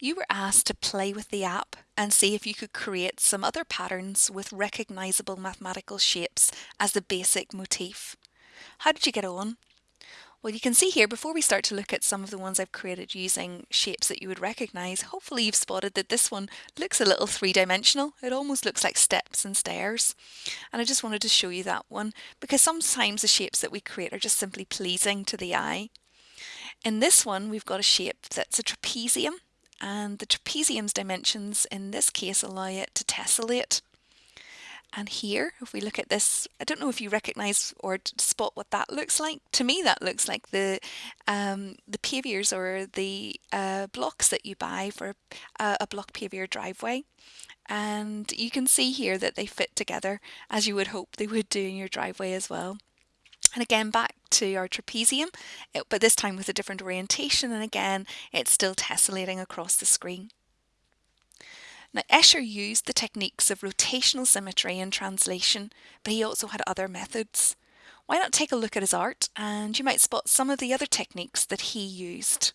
You were asked to play with the app and see if you could create some other patterns with recognizable mathematical shapes as the basic motif. How did you get on? Well, you can see here, before we start to look at some of the ones I've created using shapes that you would recognize, hopefully you've spotted that this one looks a little three-dimensional. It almost looks like steps and stairs. And I just wanted to show you that one because sometimes the shapes that we create are just simply pleasing to the eye. In this one, we've got a shape that's a trapezium and the trapezium's dimensions in this case allow it to tessellate. And here, if we look at this, I don't know if you recognize or spot what that looks like. To me, that looks like the um, the pavers or the uh, blocks that you buy for a, a block paver driveway. And you can see here that they fit together as you would hope they would do in your driveway as well. And again, back to our trapezium, but this time with a different orientation. And again, it's still tessellating across the screen. Now, Escher used the techniques of rotational symmetry and translation, but he also had other methods. Why not take a look at his art and you might spot some of the other techniques that he used.